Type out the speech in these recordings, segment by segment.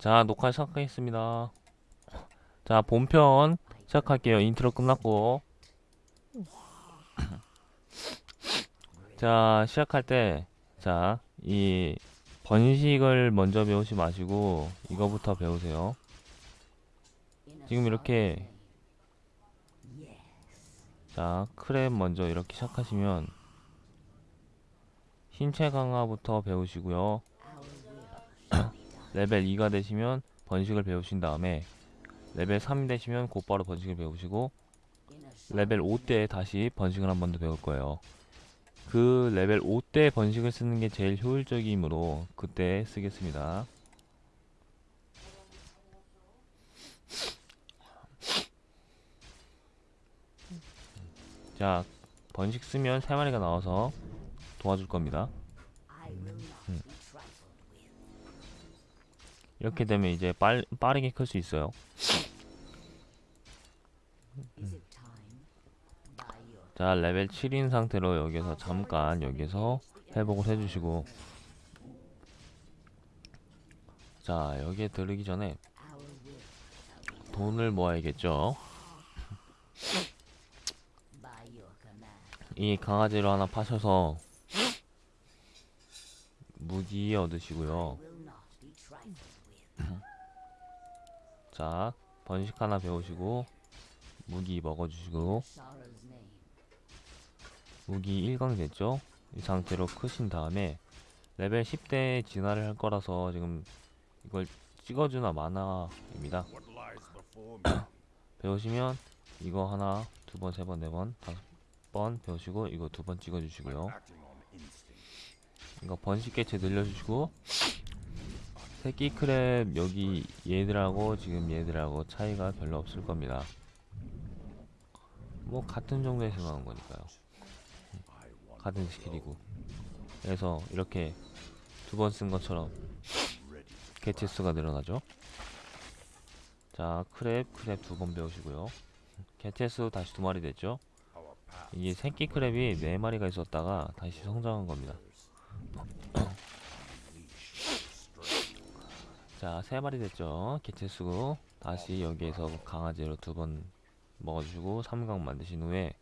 자, 녹화 시작하겠습니다. 자, 본편 시작할게요. 인트로 끝났고. 자, 시작할 때, 자, 이 번식을 먼저 배우지 마시고, 이거부터 배우세요. 지금 이렇게, 자, crab 먼저 이렇게 시작하시면, 신체 강화부터 배우시고요. 레벨 2가 되시면 번식을 배우신 다음에 레벨 3이 되시면 곧바로 번식을 배우시고 레벨 5때 다시 번식을 한 번 더 배울 거예요. 그 레벨 5때 번식을 쓰는 게 제일 효율적이므로 그때 쓰겠습니다. 자, 번식 쓰면 3마리가 나와서 도와줄 겁니다. 음. 이렇게 되면 이제 빨, 빠르게 클 수 있어요. 자, 레벨 7인 상태로 여기서 잠깐 여기서 회복을 해주시고 자, 여기에 들르기 전에 돈을 모아야겠죠. 이 강아지를 하나 파셔서 무기 얻으시고요. 자, 번식 하나 배우시고 무기 먹어주시고 무기 1강 됐죠? 이 상태로 크신 다음에 레벨 10대 진화를 할 거라서 지금 이걸 찍어주나 마나입니다. 배우시면 이거 하나, 두 번, 세 번, 네 번, 다섯 번 배우시고 이거 두 번 찍어주시고요. 이거 번식 개체 늘려주시고 새끼 크랩 여기 얘들하고 지금 얘들하고 차이가 별로 없을 겁니다. 뭐 같은 정도에서 나온 거니까요. 같은 스킬이고. 그래서 이렇게 두 번 쓴 것처럼 개체 수가 늘어나죠. 자, 크랩, 크랩 두 번 배우시고요. 개체 수 다시 두 마리 됐죠. 이게 새끼 크랩이 네 마리가 있었다가 다시 성장한 겁니다. 자, 세 마리 됐죠. 개체 수 다시 여기에서 강아지로 두 번 먹어주시고 3강 만드신 후에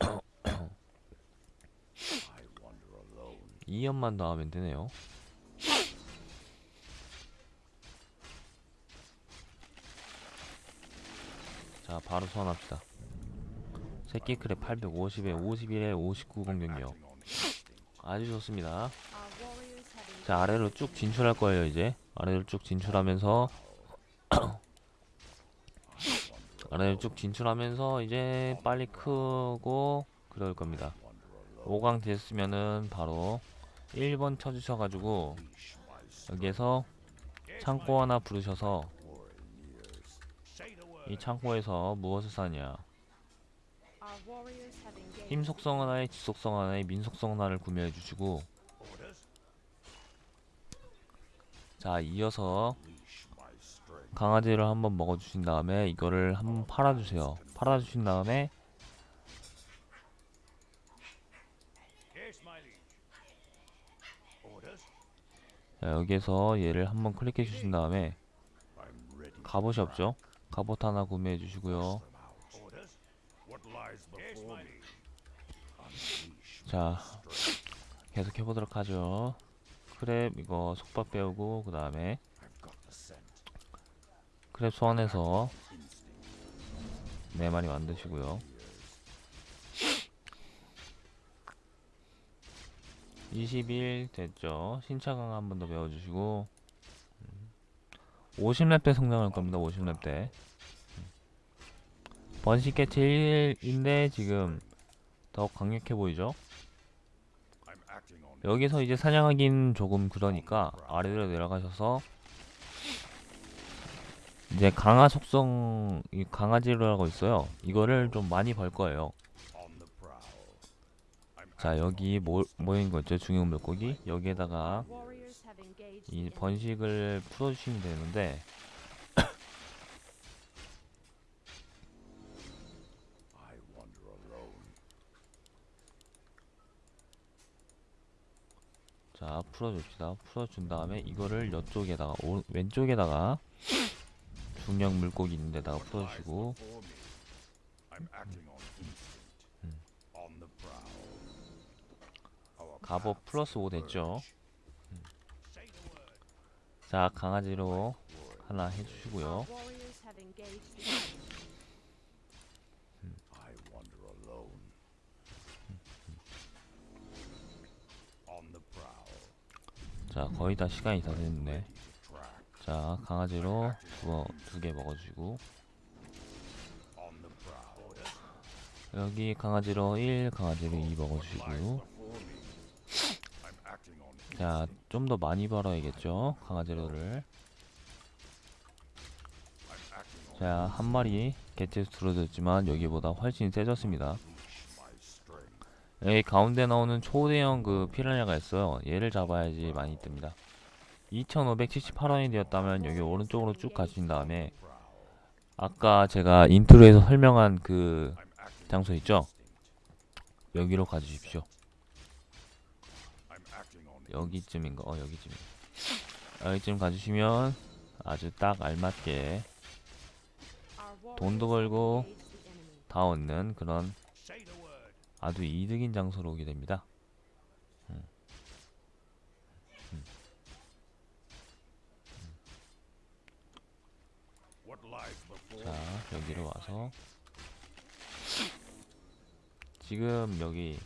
2연만 더 하면 되네요. 자, 바로 소환합시다. 새끼 크랩 850에 51에 59 공격력. 아주 좋습니다. 자, 아래로 쭉 진출할 거예요, 이제. 아래로 쭉 진출하면서 아래로 쭉 진출하면서 이제 빨리 크고 그럴 겁니다. 5강 됐으면은 바로 1번 쳐주셔가지고 여기에서 창고 하나 부르셔서 이 창고에서 무엇을 사냐 힘 속성 하나에 지속성 하나에 민속성 하나를 구매해 주시고 자 이어서 강아지를 한번 먹어주신 다음에 이거를 한번 팔아주세요. 팔아주신 다음에 자, 여기에서 얘를 한번 클릭해 주신 다음에 갑옷이 없죠? 갑옷 하나 구매해 주시고요. 자 계속 해보도록 하죠 크랩 이거 속박 배우고 그 다음에 크랩 소환해서 네 마리 만드시고요. 20일 됐죠? 신차 강화 한번 더 배워주시고 50렙 때 성장할 겁니다 50렙 때. 번식 개체 1인데 지금 더 강력해 보이죠 여기서 이제 사냥하긴 조금 그러니까 아래로 내려가셔서 이제 강화 속성 이 강아지라고 있어요. 이거를 좀 많이 벌 거예요. 자 여기 모, 모인 거 있죠? 중형 물고기. 여기에다가 이 번식을 풀어주시면 되는데 자 풀어줍시다. 풀어준 다음에 이거를 이쪽에다가 오, 왼쪽에다가 중력 물고기 있는 데다가 풀어주시고. Our 갑옷 플러스 5 됐죠. word. 자 강아지로 하나 해주시고요. 자 거의 다 시간이 다 됐네. 자 강아지로 두 개 먹어주고. 여기 강아지로 1 강아지로 2 Lies 먹어주시고. 자 좀 더 많이 벌어야겠죠 강아지로를 자 한 마리 개체수 줄어들었지만 여기보다 훨씬 세졌습니다. 여기 가운데 나오는 초대형 그 피라냐가 있어요 얘를 잡아야지 많이 뜹니다 2578원이 되었다면 여기 오른쪽으로 쭉 가신 다음에 아까 제가 인트로에서 설명한 그 장소 있죠 여기로 가주십시오 여기쯤인가 어 여기쯤 여기쯤 가주시면 아주 딱 알맞게 돈도 벌고. 다 얻는 그런. 아주 이득인 장소로 오게 됩니다. 음. 자? 여기로 와서 지금 여기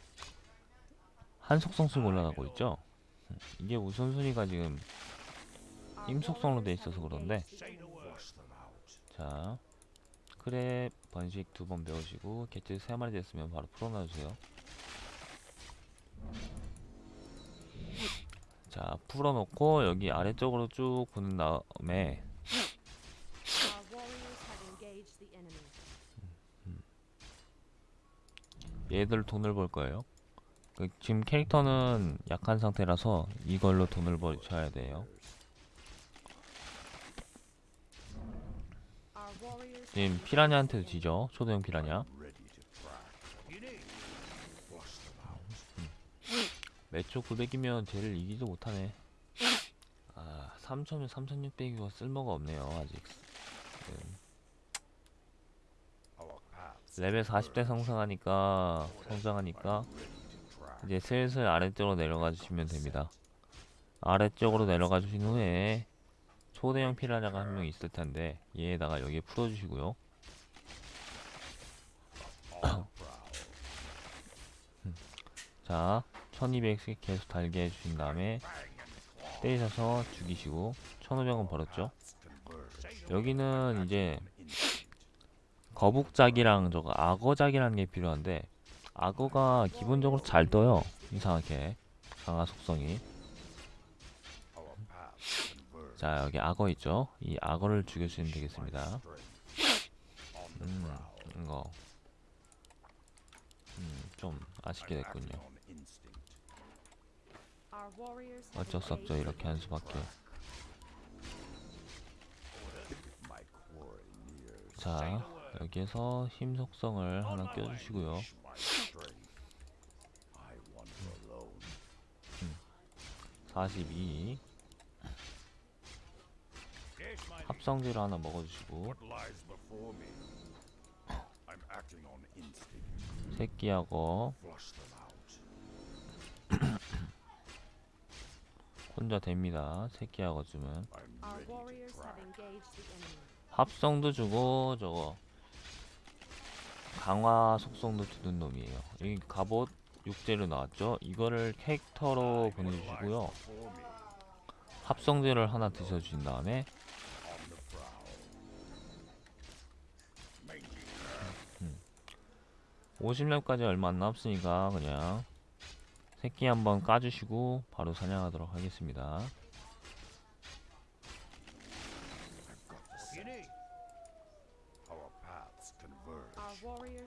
한 속성 쓰고 올라가고 있죠. 음, 이게 우선순위가 지금 임속성으로 돼 있어서 그런데. 자 크랩 번식 두 번 배우시고 개체 세 마리 됐으면 바로 풀어놔주세요. 자 풀어놓고 여기 아래쪽으로 쭉 보는 다음에. 얘들 돈을 벌 거예요. 그 지금 캐릭터는 약한 상태라서 이걸로 돈을 버셔야 돼요. 지금 피라냐한테도 지죠. 초대형 피라냐. 매초 900이면 쟤를 이기도 못하네. 아, 3000면 3600이고 쓸모가 없네요. 아직. 음. 레벨 40대 성장하니까 성장하니까. 이제 슬슬 아래쪽으로 내려가 주시면 됩니다. 아래쪽으로 내려가 주신 후에 초대형 피라냐가 한 명 있을 텐데 얘에다가 여기에 풀어 주시고요. On the prowl. 자, 1200씩 계속 달게 해주신 다음에 때리셔서 죽이시고 1500원 벌었죠. 여기는 이제. 거북작이랑 저거 악어작이라는 게 필요한데 악어가 기본적으로 잘 떠요. 이상하게 강화 속성이. 자, 여기 악어 있죠. 이 악어를 죽여주시면 되겠습니다. 음. 이거 음, 좀 아쉽게 됐군요. 어쩔 수 없죠. 이렇게 한 수밖에. 자, 여기에서 힘 속성을 하나 껴주시고요. Alone. 42 Yes, my 합성제를 하나 먹어주시고. 새끼하고. 혼자 됩니다. 새끼하고 쯤은 the enemy. 합성도 주고 저거 강화 속성도 주는 놈이에요. 이 갑옷 6제로 나왔죠. 이거를 캐릭터로 보내주시고요. 합성제를 하나 드셔주신 다음에 50렙까지 얼마 안 남았으니까 그냥 새끼 한번 까주시고 바로 사냥하도록 하겠습니다.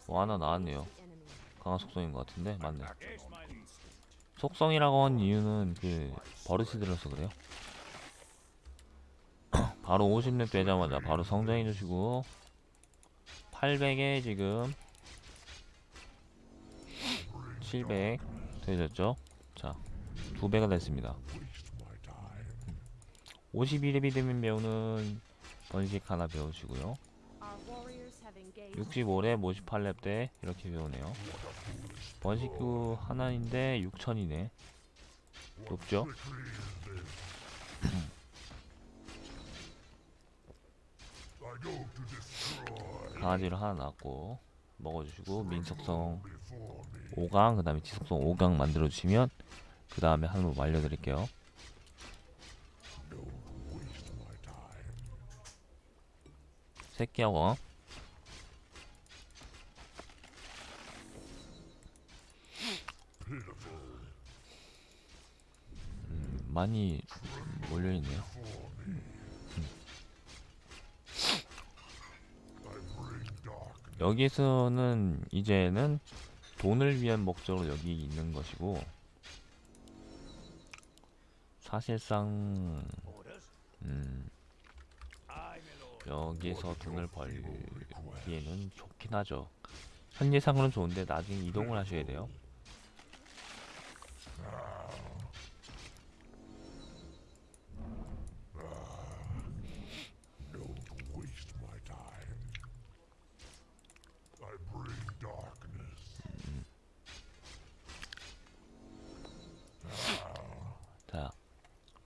뭐 하나 나왔네요. 강화 속성인 것 같은데 맞네. 속성이라고 한 이유는 그 버릇이 들어서 그래요. 바로 50렙 되자마자 바로 성장해 주시고 800에 지금 700 되셨죠? 자, 두 배가 됐습니다. 52렙이 되면 배우는 번식 하나 배우시고요. Our warriors have engaged 65렙, 58렙 때 이렇게 배우네요. 번식구 하나인데 6천이네. 높죠? 강아지를 하나 낳고 먹어주시고 민속성 5강 그 다음에 지속성 5강 만들어주시면 그 다음에 한번 말려드릴게요. 새끼하고 음, 많이 몰려있네요. 여기서는 이제는 돈을 위한 목적으로 여기 있는 것이고 사실상 음, 여기서 돈을 벌기에는 좋긴 하죠. 현재상으로는 좋은데 나중에 이동을 하셔야 돼요.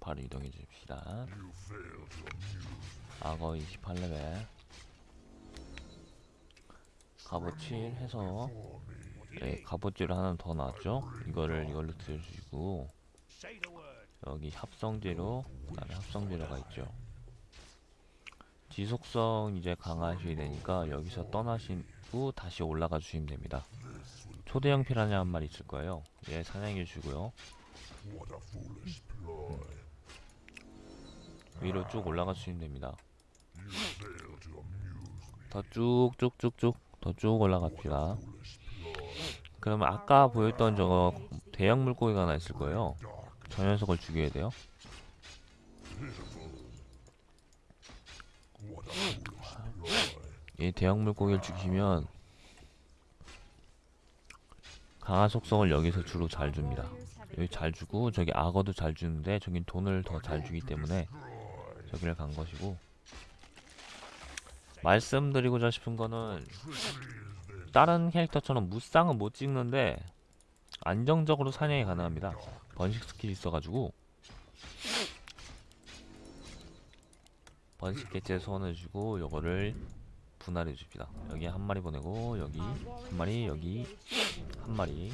바로 이동해 줍시다. 악어 28레벨. 갑옷 7 해서 네, 갑옷질을 하나 더 나왔죠? 이거를 이걸로 들어주시고 여기 합성재료 그다음에 합성재료가 있죠. 지속성 이제 강화하셔야 되니까 여기서 떠나시고 다시 올라가 주시면 됩니다. 초대형 피라냐 한 마리 있을 거예요. 얘 사냥해 주고요. 위로 쭉 올라가 주시면 됩니다. 더 쭉쭉쭉쭉 더 쭉 올라갑시다. 그러면 아까 보였던 저거 대형 물고기가 하나 있을 거예요. 저 녀석을 죽여야 돼요. 이 대형 물고기를 죽이면 강화 속성을 여기서 주로 잘 줍니다. 여기 잘 주고 저기 악어도 잘 주는데 저긴 돈을 더 잘 주기 때문에 저기를 간 것이고 말씀드리고자 싶은 거는 다른 캐릭터처럼 무쌍은 못 찍는데 안정적으로 사냥이 가능합니다. 번식 스킬이 있어가지고 번식 개체 소환해주고 요거를 분할해 줍니다. 여기 한 마리 보내고 여기 한 마리 여기 한 마리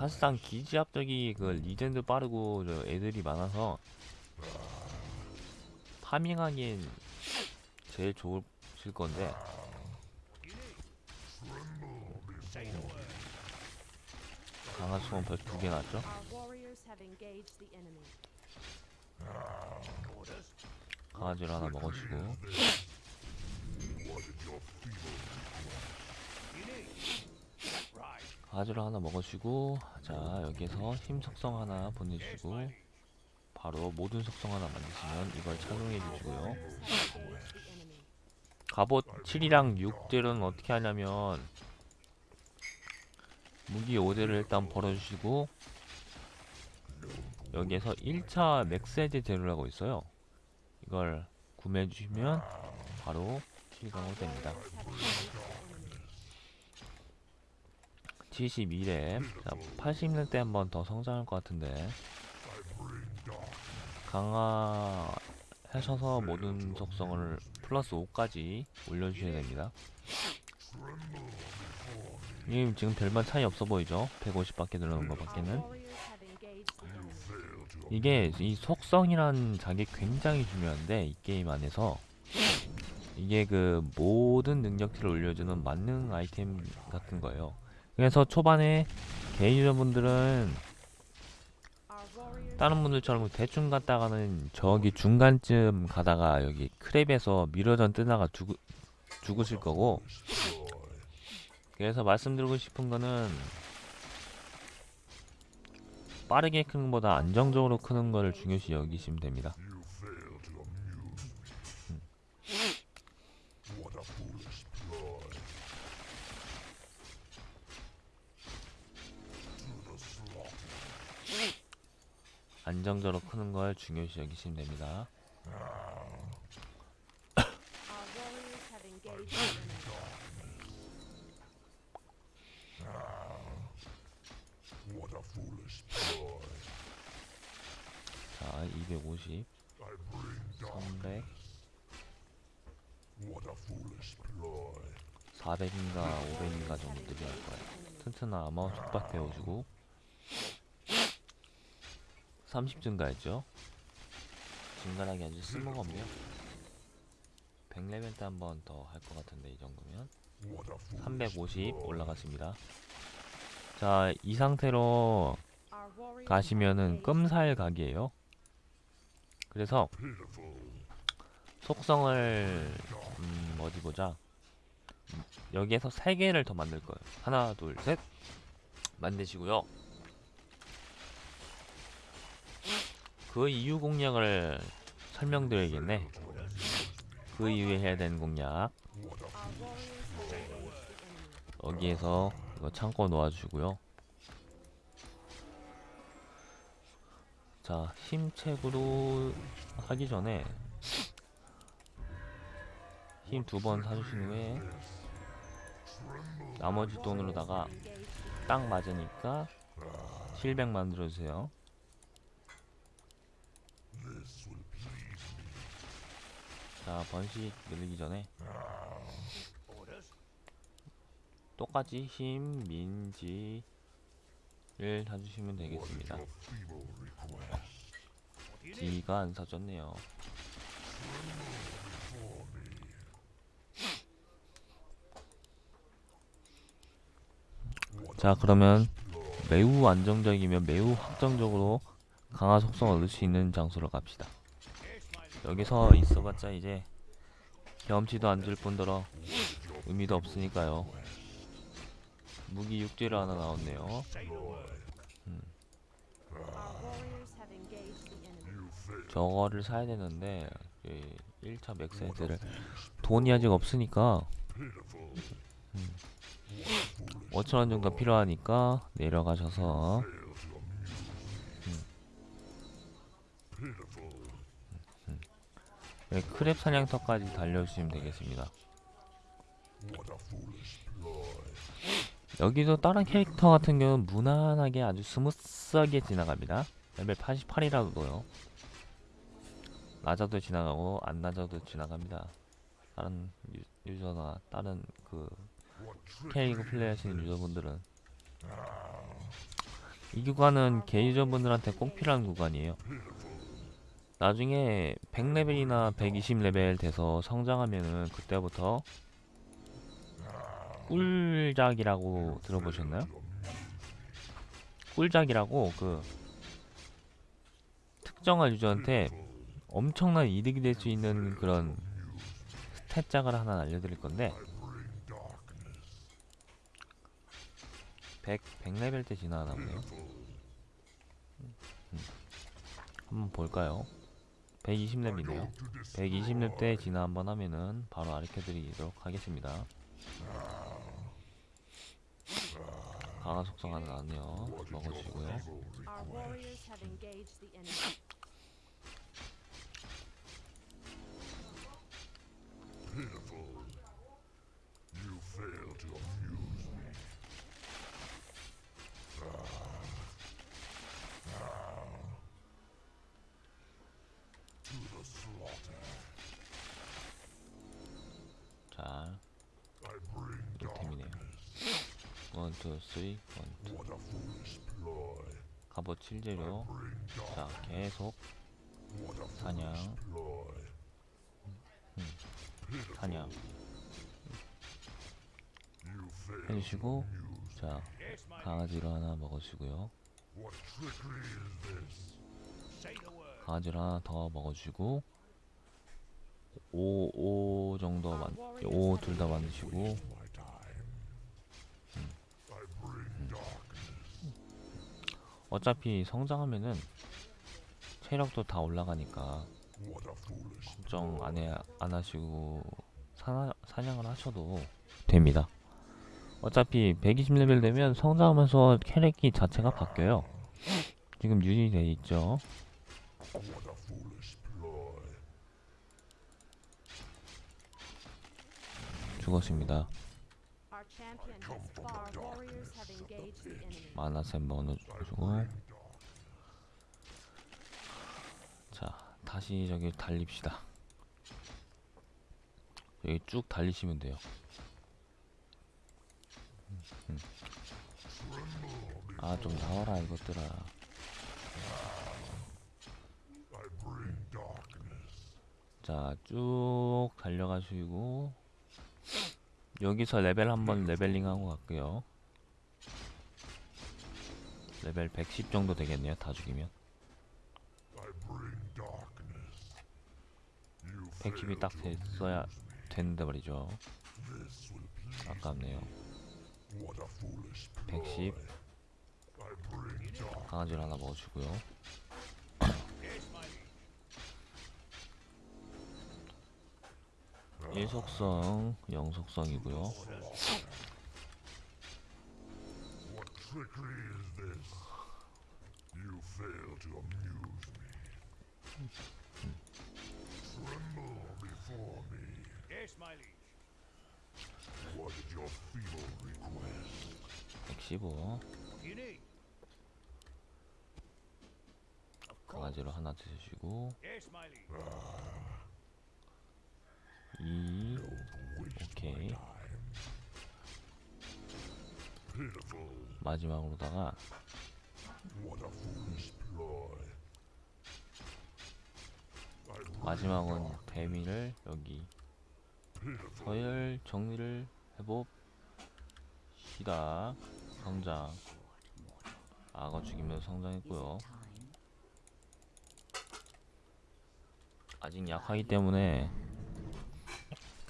사실상 기지 앞쪽이 그 regen도 빠르고 저 애들이 많아서 farming하기엔 제일 좋을 건데. 강화 속성 벌써 두개 났죠? 강아지를 하나 먹어주고 강 아지를 하나 먹어주고 자 여기서 힘 속성 하나 보내주시고 바로 모든 속성 하나 만드시면 이걸 착용해 주시고요. 갑옷 7이랑 6딜은 어떻게 하냐면 무기 5딜을 일단 벌어주시고 여기에서 1차 맥세제 재료라고 있어요 이걸 구매해 주시면 바로 실강으로 됩니다 72렙 자 80렙 때 한 번 더 성장할 것 같은데 강화하셔서 모든 속성을 플러스 5까지 올려주셔야 됩니다 님 지금 별반 차이 없어 보이죠? 150밖에 늘어난 것 밖에는. 이게 이 속성이라는 자기 굉장히 중요한데 이 게임 안에서 이게 그 모든 능력치를 올려주는 만능 아이템 같은 거예요. 그래서 초반에 Our warriors 다른 분들처럼 대충 갔다가는 저기 중간쯤 가다가 여기 크랩에서 미러전 뜨다가 죽, 죽으실 거고 그래서 말씀드리고 싶은 거는 빠르게 크는 것보다 안정적으로 크는 거를 중요시 여기시면 됩니다. 안정적으로 크는 걸 중요시 여기시면 됩니다. 자, 250, I bring dark. 300, What a foolish ploy. 400인가 500인가 정도 늘려할 거예요. 튼튼한 아마 속박 배워주고 30 증가했죠. 증가하기 아주 쓸모가 없네요. 100레벨 때 한 번 더 할 것 같은데 이 정도면 What a foolish 350 올라갔습니다. 자, 이 상태로 가시면은 끔살 각이에요. 그래서. 속성을 음, 어디 보자. 음, 여기에서 세 개를 더 만들 거예요. 하나, 둘, 셋. 만드시고요. 그 이유 공략을 설명드려야겠네. 그 이후에 해야 되는 공략. 여기에서 이거 창고 놓아주고요. 자, 힘책으로 하기 전에 힘 두 번 사주신 후에 나머지 돈으로다가 딱 맞으니까 실백 만들어주세요. 자, 번식 늘리기 전에 똑같이 힘, 민지를 사주시면 되겠습니다. D가 안 사줬네요. 자 그러면 매우 안정적이며 매우 확정적으로 강화 속성을 얻을 수 있는 장소로 갑시다. 여기서 있어봤자 이제 경험치도 안 줄 뿐더러 의미도 없으니까요. 무기 육지를 하나 나왔네요. Enemy. 저거를 사야 되는데 1차 맥스 헤드를 돈이 아직 없으니까 음, 5천원 정도 필요하니까 내려가셔서 네, crab 사냥터까지 달려주시면 되겠습니다. 여기도 다른 캐릭터 같은 경우는 무난하게 아주 스무스하게 지나갑니다. 레벨 88이라도요. 낮아도 지나가고 안 낮아도 지나갑니다. 다른 유, 유저나 다른 그 캐릭터 플레이 하시는 유저분들은 이 구간은 개 유저분들한테 꼭 필요한 구간이에요. 나중에 100레벨이나 120레벨 돼서 성장하면은 그때부터 꿀작이라고 들어보셨나요? 꿀작이라고 그 특정한 유저한테 엄청난 이득이 될 수 있는 그런 스탯작을 하나 알려드릴 건데 100, 100레벨 때 지나가나 보네요 음. 한번 볼까요? 120렙이네요. 120렙 때 진화 한번 하면은 바로 가르쳐드리도록 하겠습니다. 강화 속성 하나 나왔네요. 먹어주시고요 투, 쓰리, 원, 투. 갑옷 7재료 Bring 자. 계속 사냥. 사냥. 해주시고 자 강아지를 하나 먹어주고요 this? 강아지를 하나 더 먹어주고 5, 5 정도 만, 5 둘 다 만드시고 어차피 성장하면은 체력도 다 올라가니까 걱정 안, 해, 안 하시고 사냥을 하셔도 됩니다 어차피 120레벨 되면 성장하면서 캐릭이 자체가 바뀌어요 지금 유닛돼 있죠. 죽었습니다. 마나셈 넣어주고 자 다시 저기 달립시다. 여기 쭉 달리시면 돼요. 아 좀 나와라 이것들아. 자 쭉 달려가시고 여기서 레벨 한번 leveling 하고 갈게요. 레벨 110 정도 되겠네요 다 죽이면. 110이 딱 됐어야 되는데 말이죠. 아깝네요. 110 강아지를 하나 먹어주고요 일속성, 영속성이고요. Trickery is this? You fail to amuse me. Tremble before me. Yes, my liege. What is your feeble request? 115 What do you need? Of course. 강아지로 하나 드시고. 2 오케이 Pitiful. 마지막으로다가 마지막은 데미를 여기. 서열 정리를 해봅시다 성장 악어 죽이면서 성장했고요 아직 약하기 때문에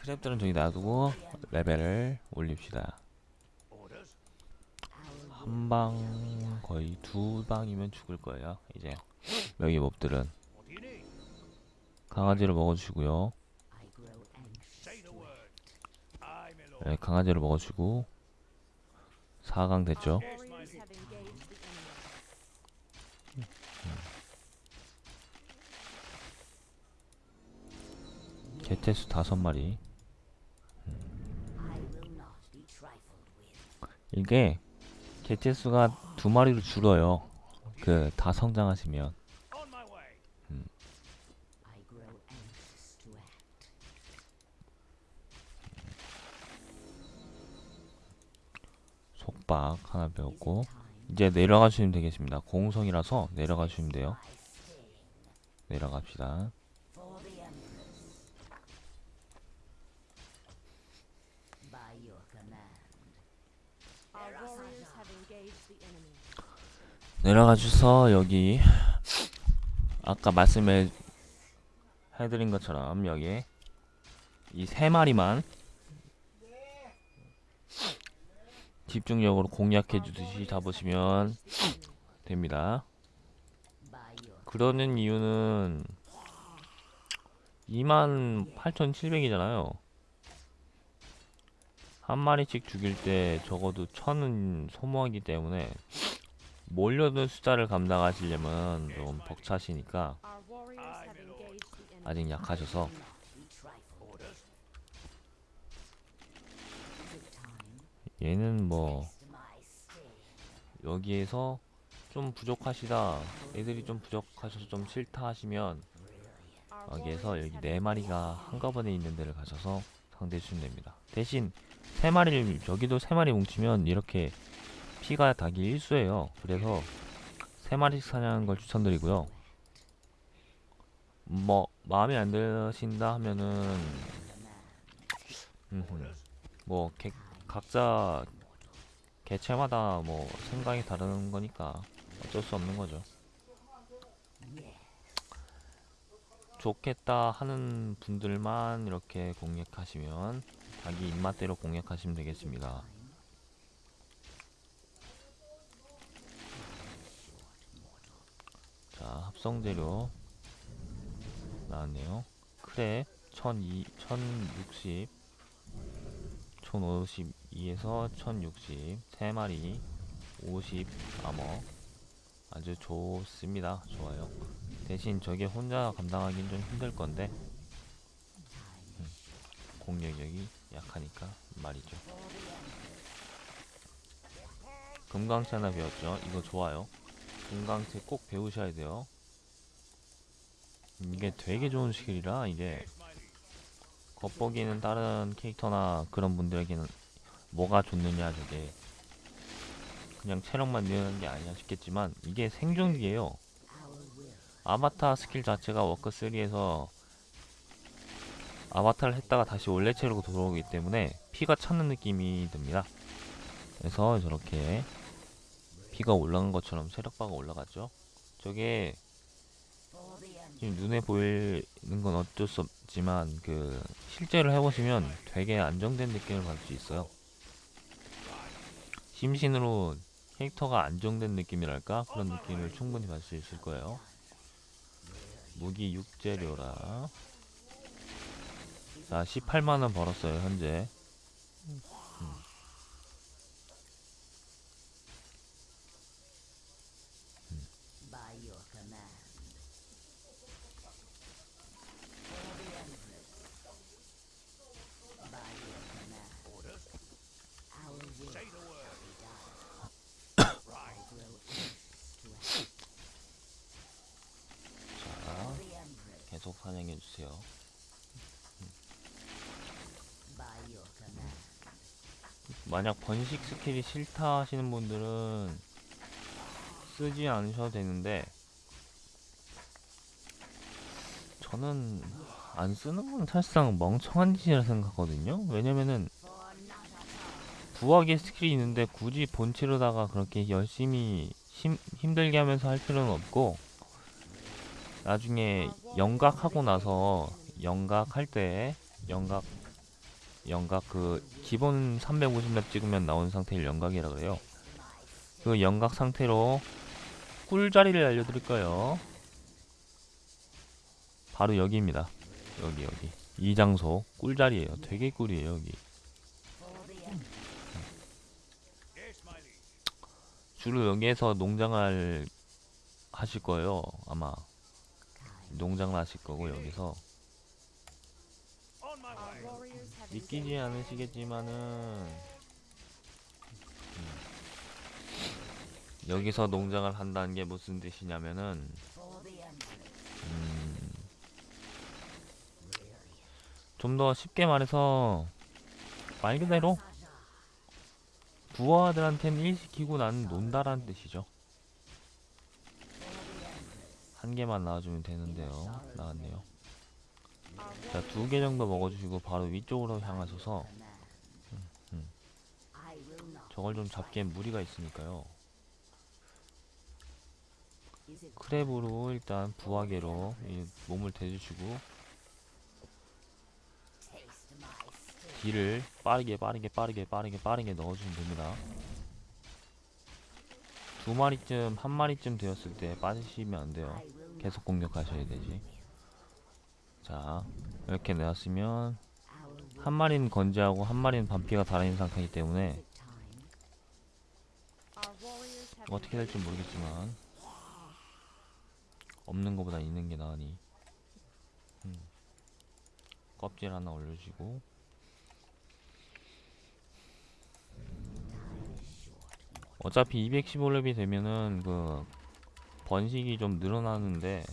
크랩들은 저기 놔두고 레벨을 올립시다? 한 방 거의 두 방이면 죽을 거예요 이제 여기 몹들은? 강아지를 lord. 네, 강아지를 먹어주고 4강 됐죠. 개체수 다섯 마리 이게 개체수가 두 마리로 줄어요. 그 다 성장하시면. way. 속박 하나 배웠고 이제 내려가시면 되겠습니다. 공성이라서 내려가시면 돼요. 내려갑시다 내려가 주서 여기 아까 말씀해 해드린 것처럼 여기 이 세 마리만 집중력으로 공략해 주듯이 잡으시면 됩니다. 그러는 이유는 28,700이잖아요. 한 마리씩 죽일 때 적어도 천은 소모하기 때문에 몰려든 숫자를 감당하시려면 좀 벅차시니까. 아직 약하셔서? 얘는 뭐 여기에서 좀 부족하시다 애들이 좀 부족하셔서 좀 싫다 하시면 여기에서 여기 have 네 마리가 engaged the 한꺼번에 있는 데를 가셔서 상대해 주시면 됩니다 대신 세 마리를 여기도 세 마리 뭉치면 이렇게 피가 닭이 일수예요 그래서 세 마리씩 사냥하는 걸 추천드리고요 뭐 마음에 안 드신다 하면은 음흠. 뭐 개, 각자 개체마다 뭐 생각이 다른 거니까 어쩔 수 없는 거죠. 좋겠다 하는 분들만 이렇게 공략하시면 자기 입맛대로 공략하시면 되겠습니다. 자, 합성 재료 나왔네요. 크랩 1002, 1060 1052에서 1060 3마리 50 아머 아주 좋습니다. 좋아요. 대신 저게 혼자 감당하기는 좀 힘들 건데 음, 공격력이 약하니까 말이죠. 금강채 하나 배웠죠. 이거 좋아요. 금강채 꼭 배우셔야 돼요. 이게 되게 좋은 스킬이라 이게 겉보기는 다른 캐릭터나 그런 분들에게는 뭐가 좋느냐 저게 그냥 체력만 늘리는 게 아니냐 싶겠지만 이게 생존기예요. 아바타 스킬 자체가 워크 3에서 아바타를 했다가 다시 원래 체력으로 돌아오기 때문에 피가 차는 느낌이 듭니다. 그래서 저렇게 피가 올라간 것처럼 체력바가 올라갔죠. 저게 지금 눈에 보이는 건 어쩔 수 없지만 그 실제로 해보시면 되게 안정된 느낌을 받을 수 있어요. 심신으로 캐릭터가 안정된 느낌이랄까 그런 느낌을 충분히 받을 수 있을 거예요. 무기 6재료라. 자, 18만원 벌었어요, 현재. 음. By your command. For the Empress. By your command. Orders. Our will Say the word. be done. Right. Grow axe to axe. 자, For the Empress. 계속 사냥해주세요. By your command. 번식 스킬이 싫다 하시는 분들은 쓰지 않으셔도 되는데 저는 안 쓰는 건 사실상 멍청한 짓이라 생각하거든요. 왜냐면은 부하기 스킬이 있는데 굳이 본체로다가 그렇게 열심히 힘, 힘들게 하면서 할 필요는 없고 나중에 영각하고 나서 영각할 때 영각 영각 그 기본 350렙 찍으면 나오는 상태를 영각이라 그래요. 그 영각 상태로 꿀자리를 알려드릴 거예요. 바로 여기입니다. 여기 여기 이 장소 꿀자리예요. 되게 꿀이에요 여기. 주로 여기에서 농장을 하실 거예요. 아마 농장을 하실 거고 여기서 On my Our way. warriors have 믿기지 않으시겠지만은 음, 여기서 농장을 한다는 게 무슨 뜻이냐면은. 음, 좀더 쉽게 말해서 말 그대로 부하들한테는 일 시키고 나는 논다라는 뜻이죠. 한 개만 나와주면 되는데요. 나왔네요. 자, 두 개 정도 먹어주시고 바로 위쪽으로 향하셔서 will not. 저걸 좀 잡기엔 무리가 있으니까요. 크랩으로 일단 부하게로 이 몸을 대주시고? 딜을 빠르게 빠르게 빠르게 빠르게 빠르게 넣어주면 됩니다. 두 마리쯤 한 마리쯤 되었을 때 빠지시면 안 돼요. 계속 공격하셔야 되지. 자 이렇게 will. 한 마리는 건재하고 한 마리는 반피가 달아있는 상태이기 때문에 어떻게 될지 모르겠지만 없는 것보다 있는 게 나으니 음. 껍질 하나 올려주고 어차피 215렙이 되면은 그 번식이 좀 늘어나는데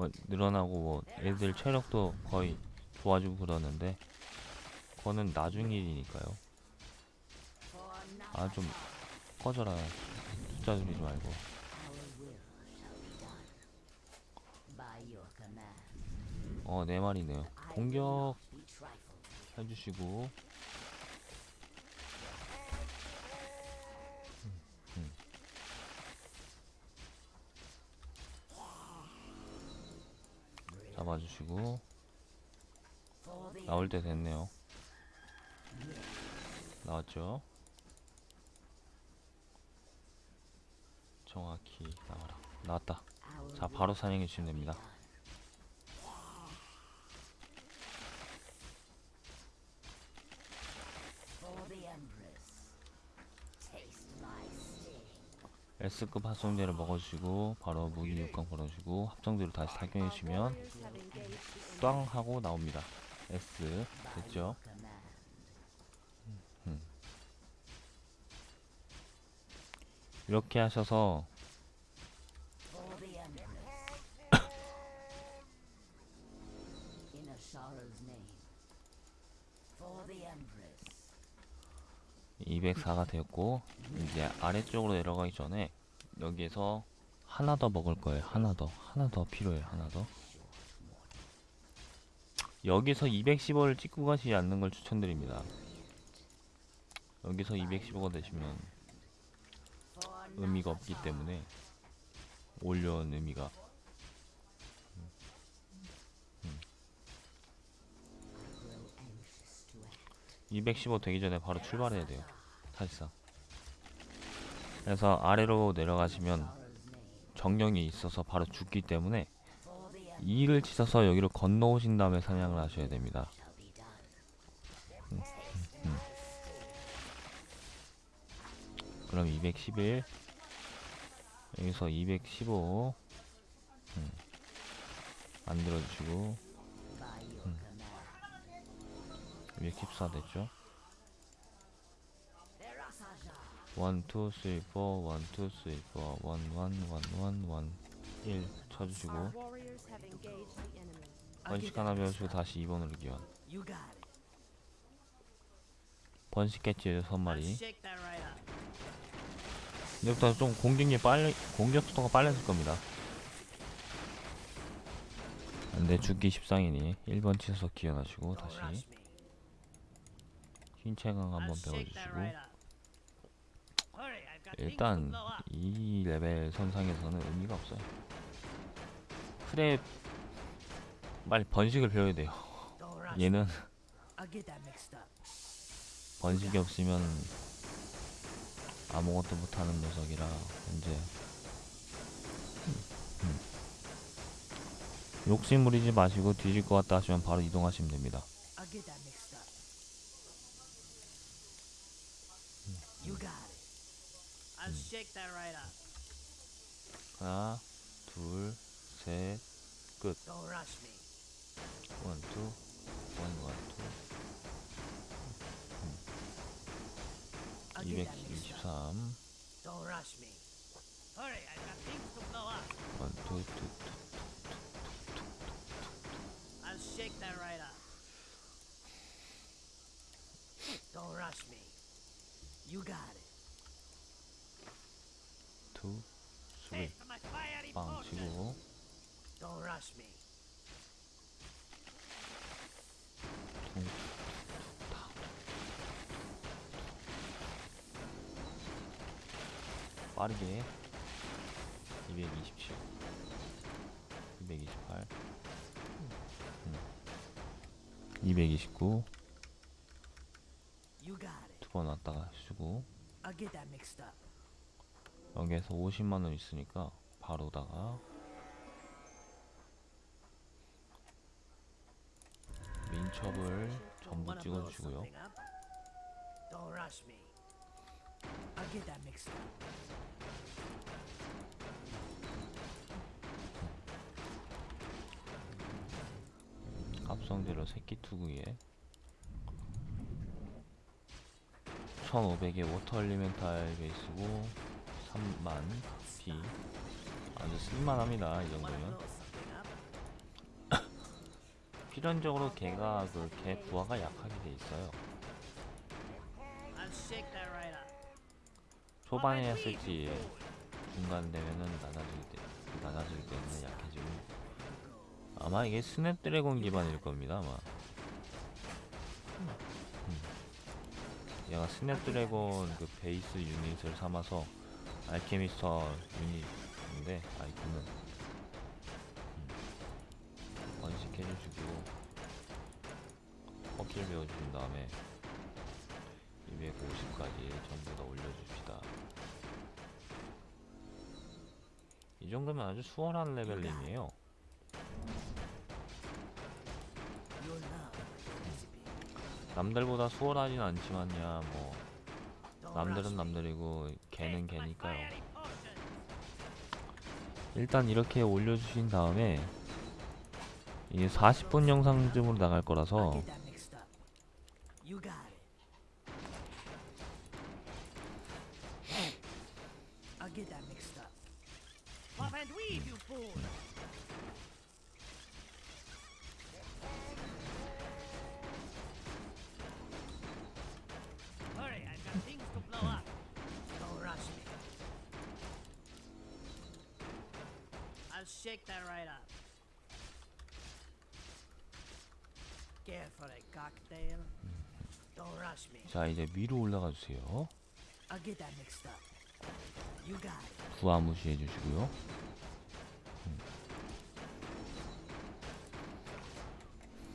뭐 늘어나고 뭐 애들 체력도 거의 좋아지고 그러는데 그거는 나중 일이니까요 아 좀 꺼져라 숫자 줄이지 말고. 어네 I will 공격. 해주시고 잡아주시고. 나올 때 됐네요. 나왔죠? 정확히 나와라. 나왔다. 자 바로 사냥해 주시면 됩니다 For the Empress. Taste my sting. S급 합성제를 먹어주시고 바로 무기 6강 걸어주시고 합성제로 다시 착용해주시면. 꽝 하고 나옵니다 S 됐죠? Command. 이렇게 하셔서 For the Empress. In a sorrow's name. For the Empress. 204가 되었고 이제 아래쪽으로 내려가기 전에 여기에서 하나 더 먹을 거예요. 하나 더. 하나 더 필요해요. 하나 더. 여기서 215를 찍고 가시지 않는 걸 추천드립니다. 여기서 215가 되시면 의미가 없기 때문에 올려온 의미가. grow anxious to act. 215 되기 전에 바로 출발해야 돼요 사실상 그래서 아래로 내려가시면. 정령이 있어서 바로 죽기 때문에 For the Empress 2를 치셔서 여기로 건너오신 다음에 사냥을 하셔야 됩니다. 그럼 211 여기서 215 음, 만들어주시고 By your command. 214 됐죠? 1, 2, 3, 4, 1, 2, 3, 4, 1, 1, 1, 1, 1, 1 쳐주시고. 번식 하나 배우시고 다시 2번으로 기원 You got it. 번식 개치 6마리 Shake that right up. 이제부터 좀 공격이 빨리 공격 속도가 빨라질 겁니다 근데 죽기 십상이니 1번 치셔서 기원하시고 다시. 흰채강 한번 배워주시고 right up. Hurry, I've got things to 일단. 이 레벨 선상에서는 의미가 없어요. 크랩 빨리 번식을 배워야 돼요. 얘는. 번식이 없으면 아무것도 못하는 녀석이라 이제 음. 욕심 부리지 마시고 뒤질 것 같다 하시면 바로 이동하시면 됩니다. I'll I'll shake that right up. 하나, 둘, 셋, Don't rush me. 원, 투, 원, 원, 투, I'll get that mixed up. 223, Don't rush me. Hurry, I've got things to blow up. 원, 투, 투, 투. I'll shake that right up. Don't rush me. You got it. 투, Pay 쓰리, for my fiery 빵. 치고 빠르게 227 228 229 You got it. 두번 왔다가 쓰고 I'll get that mixed up. 여기에서 50만원 있으니까 바로다가 민첩을 전부 찍어주시고요 something up? Don't rush me. I'll get that mixed up. 합성제로 새끼 투구에 1500의 워터 엘리멘탈 베이스고 3만 피 아주 쓸만합니다 이 정도면? 필연적으로 개가 그 개 부하가 약하게 돼 있어요. 초반에 했을지 중간 되면은 낮아지기 때 낮아지기 때문에 약해지고 아마 이게 스냅드래곤 기반일 겁니다 아마 음. 얘가 스냅드래곤 그 베이스 유닛을 삼아서 알케미스터 유닛인데 아이콘은 음. 번식 해주시고 퍼킬 배워주신 다음에 250까지 전부 다 올려줍시다 이 정도면 아주 수월한 레벨링이에요 recipe. 남들보다 수월하진 않지만야 뭐 남들은 rush me. 남들이고 fiery potion. 일단 이렇게 올려주신 다음에 이게 40분 영상쯤으로 나갈 거라서 shake that right up. Care for a cocktail? Don't rush me. 자 이제 위로 올라가 주세요. I'll get that mixed up. You got it. 부하 무시해 주시고요.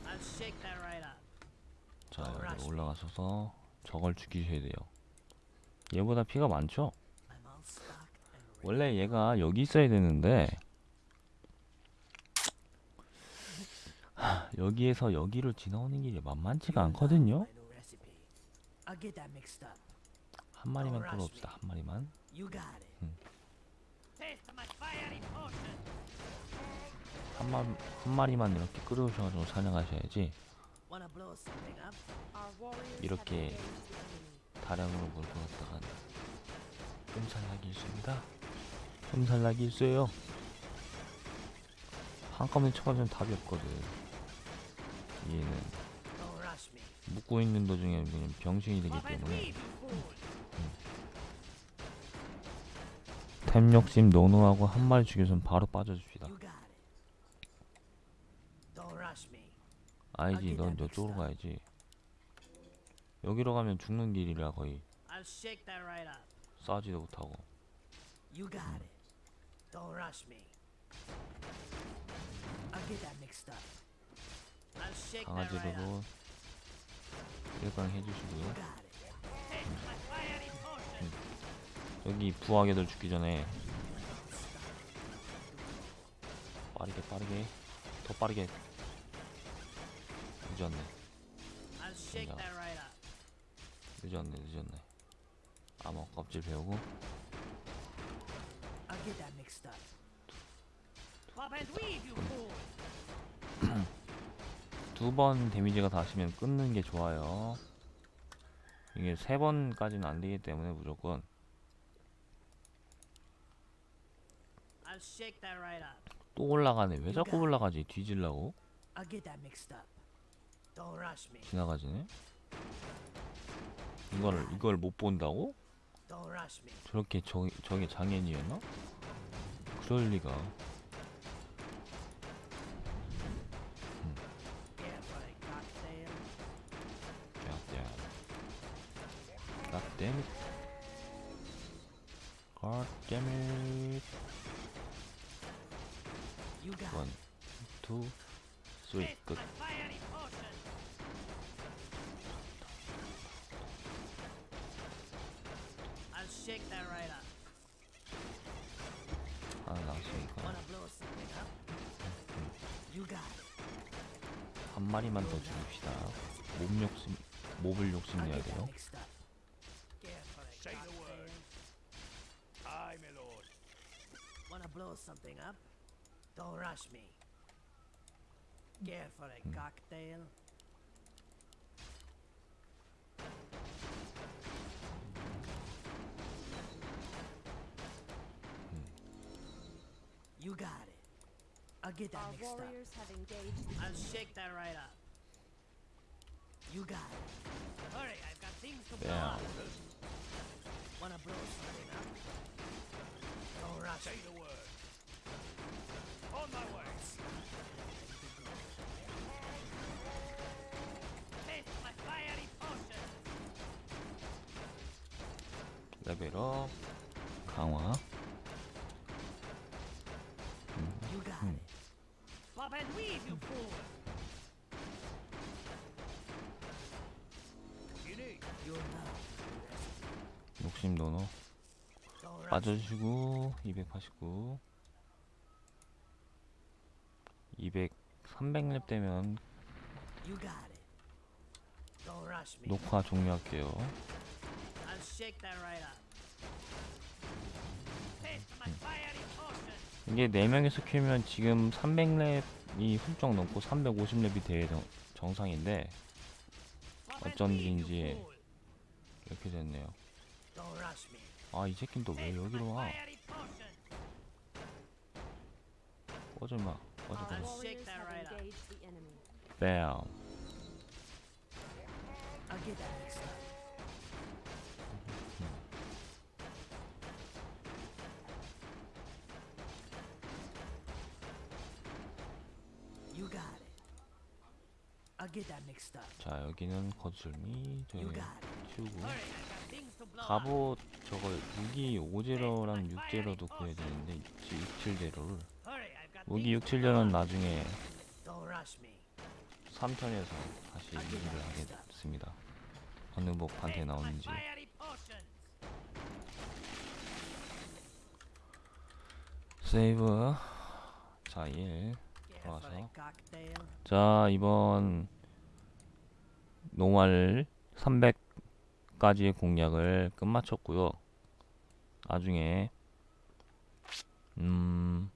I'll shake that right up. 자 여기 올라가셔서 저걸 죽이셔야 돼요. 얘보다 피가 많죠? 원래 얘가 여기 있어야 되는데 여기에서 여기로 지나오는 길이 만만치가 않거든요. my new recipe. I'll get that mixed up. 한 마리만 끌어옵시다. 한 마리만. Hmm. Potion. 한, 마, 한 마리만 이렇게 끌어오셔가지고 사냥하셔야지 이렇게. 다량으로 몰고 갔다간 끔살나기 일수입니다. 끔살나기 일수예요. 한꺼번에 쳐맞으면 답이 없거든. 얘는 me. 묶고 있는 도중에 그냥 병신이 되기 때문에 fool. 템 욕심 노노하고 한 마리 죽여서는 바로 빠져줍시다. 아니지, 아기다, 넌 믹스다. 가야지. 여기로 가면 죽는 길이라 거의. 싸지도 못하고. You 강아지로도 일광 해주시고요. You got it. Taste my fiery potion. 여기 부하게들 죽기 전에 빠르게 빠르게 더 빠르게 늦었네. 늦었네 늦었네 암호 껍질 배우고 두 번 데미지가 닿으시면 끊는 게 좋아요. 이게 세 번까지는 안 되기 때문에 무조건. 또 올라가네. 왜 자꾸 올라가지? 뒤질라고. 지나가지네. 이거를 이걸 못 본다고. 저렇게 저, 저게 장애인이었나? 그럴 리가 God damn it. God damn it. You got One, two, three. I'll shake that right up. 하나 나왔으니까. 한 마리만 더 죽입시다. 몸 욕심, I'll 욕심내야 돼요. Wanna blow something up? Don't rush me. Care for a hmm. cocktail? Hmm. You got it. I'll get that Our mixed up. have engaged I'll shake that right up. You got it. Hurry, I've got things to blow Yeah. up. Wanna blow something up? Rush Say the word. On my way. Taste my fiery potion. 레벨업, 강화. You got it. Pop and weave, you fool. 욕심 노노. 빠져주시고 289. 200, 300렙 되면. 녹화 종료할게요. 이게 4명이서 키우면 지금 300렙이 훌쩍 넘고 350렙이 돼야 정, 정상인데 어쩐지인지 이렇게 됐네요. 아이 새끼는 또 왜 여기로 와. 꺼져 마 꺼져 꺼져. 뺨. 자 여기는 거슬미 저기 You got it. 치우고 갑옷 저거 무기 5제로랑 6제로도 구해야 되는데 67제로를 Hurry, I've got 무기 things to 67제로는 나중에 Don't rush me. 3편에서 다시 리뷰를 하겠습니다 어느 목한테 나오는지. 세이브 자 1. Yeah, Awesome. for a cocktail. 자 이번 노말 300 까지의 공략을 끝마쳤고요. 나중에 음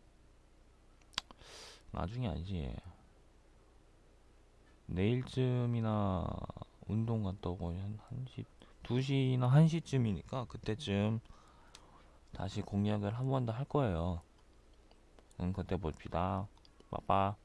나중에 아니지. 내일쯤이나 운동 갔다 오고 한 1시 2시나 1시쯤이니까 그때쯤 다시 공략을 한 번 더 할 거예요. 응 그때 봅시다. 빠빠